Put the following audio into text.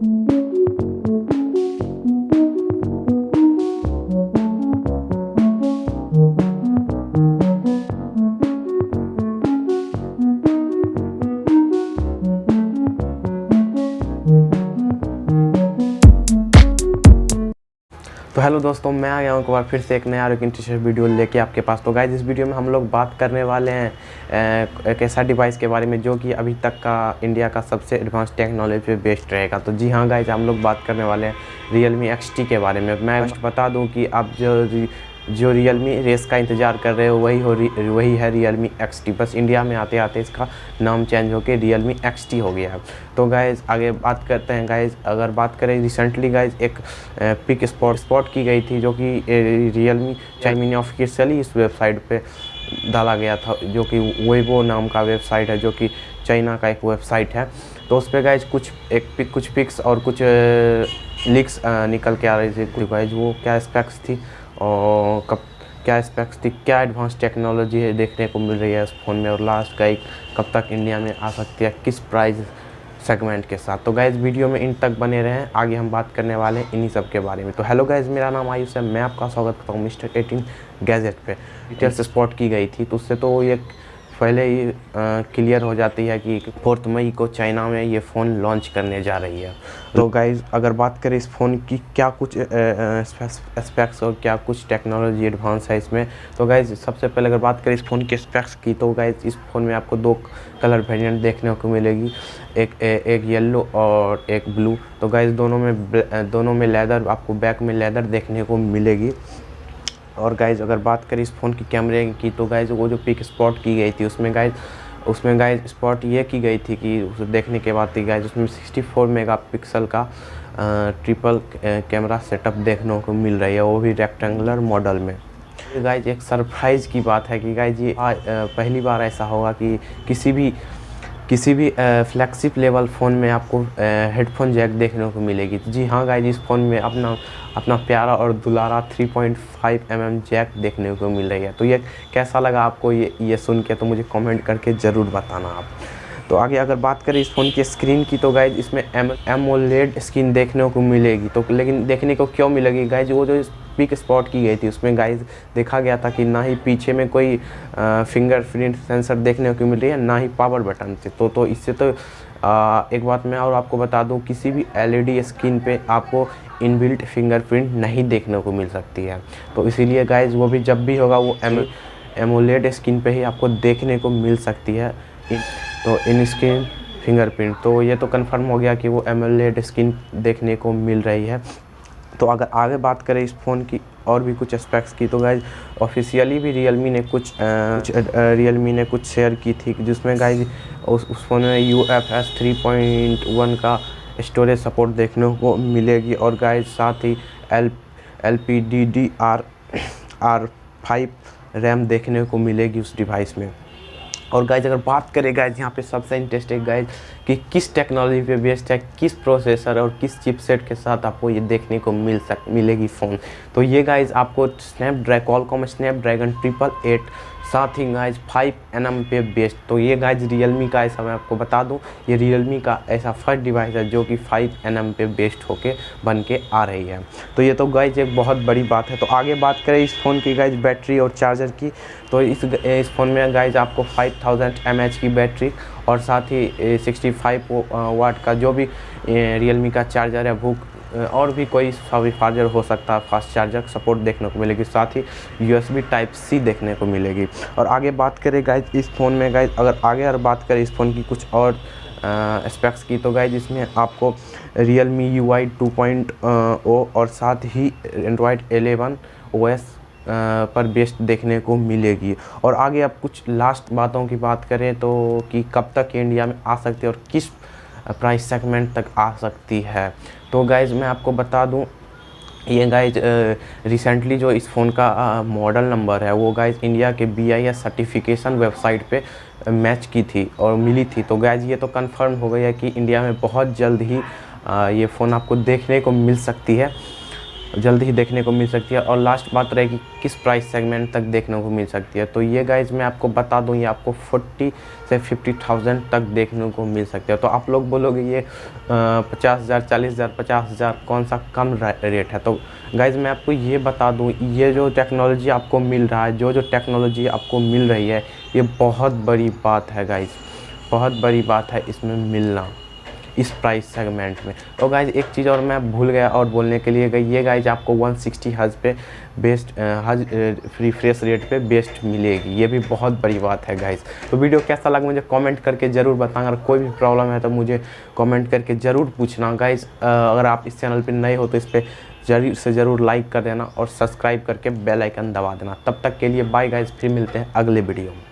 Thank you. तो hello दोस्तों मैं आ गया हूँ एक बार फिर से एक नया और इंटरेस्टिंग वीडियो लेके आपके पास। तो गाइज़ इस वीडियो में हम लोग बात करने वाले हैं एक ऐसा डिवाइस के बारे में जो कि अभी तक का इंडिया का सबसे एडवांस टेक्नोलॉजी पे बेस्ड रहेगा। तो जी हाँ गाइज़ हम लोग बात करने वाले हैं रियल मी एक्स के बारे में। मैं बता दूँ कि आप जो जो रियल मी रेस का इंतज़ार कर रहे हो, वही हो वही है रियल मी एक्स टी बस इंडिया में आते आते इसका नाम चेंज होकर रियल मी एक्स टी हो गया है। तो गाइज़ आगे बात करते हैं। गाइज़ अगर बात करें रिसेंटली गाइज़ एक पिक स्पॉट स्पॉट की गई थी जो कि रियल मी चाइमिनी ऑफिशियली इस वेबसाइट पर डाला गया था, जो कि वेबो नाम का वेबसाइट है, जो कि चाइना का एक वेबसाइट है। तो उस पर गाइज़ कुछ एक पिक कुछ पिक्स और कुछ लिक्स निकल के आ रही थी गाइज़ वो क्या स्पेक्स थी और कब, क्या स्पेक्स थी, क्या एडवांस टेक्नोलॉजी है देखने को मिल रही है इस फ़ोन में और लास्ट का एक कब तक इंडिया में आ सकती है, किस प्राइस सेगमेंट के साथ। तो गाइज़ वीडियो में इन तक बने रहें, आगे हम बात करने वाले हैं इन्हीं सब के बारे में। तो हेलो गाइज़ मेरा नाम आयुष है, मैं आपका स्वागत करता हूँ मिस्टर एटीन गैजेट पे। डिटेल्स स्पॉट की गई थी तो उससे तो ये पहले ही क्लियर हो जाती है कि फोर्थ मई को चाइना में ये फ़ोन लॉन्च करने जा रही है। तो गाइज़ अगर बात करें इस फ़ोन की क्या कुछ स्पेक्स और क्या कुछ टेक्नोलॉजी एडवांस है इसमें? तो गाइज़ सबसे पहले अगर बात करें इस फ़ोन के स्पेक्स की तो गाइज़ इस फ़ोन में आपको दो कलर वेरिएंट देखने को मिलेगी। एक ए, एक येलो और एक ब्लू। तो गाइज़ दोनों में दोनों में लेदर आपको बैक में लेदर देखने को मिलेगी। और गाइज़ अगर बात करें इस फ़ोन की कैमरे की तो गाइज़ वो जो पिक स्पॉट की गई थी, उसमें गाइज़ उसमें गाइज़ स्पॉट ये की गई थी कि उसे देखने के बाद थी गाइज़ उसमें 64 मेगापिक्सल का ट्रिपल कैमरा सेटअप देखने को मिल रही है, वो भी रेक्टेंगुलर मॉडल में। गाइज़ एक सरप्राइज़ की बात है कि गाइज़ ये पहली बार ऐसा होगा कि किसी भी किसी भी फ्लैगशिप लेवल फ़ोन में आपको हेडफोन जैक देखने को मिलेगी। जी हाँ गाइज़ इस फ़ोन में अपना अपना प्यारा और दुलारा 3.5 पॉइंट mm जैक देखने को मिल रही है। तो ये कैसा लगा आपको ये ये सुन के तो मुझे कमेंट करके ज़रूर बताना आप। तो आगे अगर बात करें इस फ़ोन की स्क्रीन की तो गाइज़ इसमें एम एमोलेड स्क्रीन देखने को मिलेगी। तो लेकिन देखने को क्यों मिलेगी? गाइज़ वो जो पिक स्पॉट की गई थी। उसमें गाइज़ देखा गया था कि ना ही पीछे में कोई फिंगरप्रिंट सेंसर देखने को मिल रही है ना ही पावर बटन से। तो तो इससे तो आ, एक बात मैं और आपको बता दूँ किसी भी एलईडी स्क्रीन पे आपको इनबिल्ट फिंगरप्रिंट नहीं देखने को मिल सकती है। तो इसीलिए गाइज़ वो भी जब भी होगा वो एम एमोलेड स्क्रीन पे ही आपको देखने को मिल सकती है। इन, तो इन स्क्रीन फिंगरप्रिंट तो ये तो कंफर्म हो गया कि वो एमोलेड स्क्रीन देखने को मिल रही है। तो अगर आगे बात करें इस फ़ोन की और भी कुछ एस्पेक्ट्स की तो गाइज़ ऑफिशियली भी रियलमी ने कुछ रियलमी ने कुछ शेयर की थी जिसमें गाइज़ उस उस फ़ोन में U F S three point one का स्टोरेज सपोर्ट देखने को मिलेगी और गाइज़ साथ ही L L P D D R R five RAM देखने को मिलेगी उस डिवाइस में। और गाइज़ अगर बात करें गाइज़ यहाँ पे सबसे इंटरेस्टिंग गाइज़ कि किस टेक्नोलॉजी पे बेस्ड है, किस प्रोसेसर और किस चिपसेट के साथ आपको ये देखने को मिल सक, मिलेगी फ़ोन तो ये गाइज़ आपको snap Qualcomm Snapdragon triple eight साथ ही गाइज़ फाइव एन एम पे बेस्ट तो ये गाइज़ रियलमी का ऐसा मैं आपको बता दूँ, ये रियलमी का ऐसा फ़र्स्ट डिवाइस है जो कि फाइव एन एम पे बेस्ट होके बन के आ रही है। तो ये तो गाइज़ एक बहुत बड़ी बात है। तो आगे बात करें इस फ़ोन की गाइज़ बैटरी और चार्जर की तो इस इस फ़ोन में गाइज़ आपको फाइव थाउज़ेंड की बैटरी और साथ ही सिक्सटी फाइव वाट का जो भी रियलमी का चार्जर है, वो और भी कोई सभी चार्जर हो सकता है, फास्ट चार्जर, सपोर्ट देखने को मिलेगी, साथ ही यूएसबी टाइप सी देखने को मिलेगी। और आगे बात करें गाइज़ इस फ़ोन में गाइज़ अगर आगे अगर बात करें इस फ़ोन की कुछ और स्पेक्स की तो गाइज़ इसमें आपको Realme U I two point O और साथ ही एंड्रॉयड एलेवन ओ एस पर बेस्ट देखने को मिलेगी। और आगे अब कुछ लास्ट बातों की बात करें तो कि कब तक इंडिया में आ सकती है और किस प्राइस सेगमेंट तक आ सकती है। तो गाइज़ मैं आपको बता दूँ ये गाइज़ रिसेंटली जो इस फ़ोन का मॉडल नंबर है वो गाइज़ इंडिया के B I S certification website पे मैच की थी और मिली थी। तो गाइज़ ये तो कंफर्म हो गया है कि इंडिया में बहुत जल्द ही आ, ये फ़ोन आपको देखने को मिल सकती है। जल्दी ही देखने को मिल सकती है। और लास्ट बात रहेगी कि किस प्राइस सेगमेंट तक देखने को मिल सकती है। तो ये गाइज़ मैं आपको बता दूँ, ये आपको फोर्टी से फिफ्टी थाउज़ेंड तक देखने को मिल सकती है। तो आप लोग बोलोगे, ये पचास हज़ार, चालीस हज़ार, पचास हज़ार कौन सा कम रेट है? तो गाइज़ मैं आपको ये बता दूँ, ये जो टेक्नोलॉजी आपको मिल रहा है, जो जो टेक्नोलॉजी आपको मिल रही है, ये बहुत बड़ी बात है गाइज़ बहुत बड़ी बात है इसमें मिलना। इस प्राइस सेगमेंट में। तो गाइज़ एक चीज़ और मैं भूल गया और बोलने के लिए गई, ये गाइज़ आपको 160 सिक्सटी हज पे बेस्ट हज रिफ्रेश रेट पे बेस्ट मिलेगी। ये भी बहुत बड़ी बात है गाइज़ तो वीडियो कैसा लगा मुझे कमेंट करके ज़रूर बताना। अगर कोई भी प्रॉब्लम है तो मुझे कमेंट करके ज़रूर पूछना। गाइज़ अगर आप इस चैनल पर नए हो तो इस पर ज़रूर से ज़रूर लाइक कर देना और सब्सक्राइब करके बेल आइकन दबा देना। तब तक के लिए बाय गाइज़ फिर मिलते हैं अगले वीडियो में।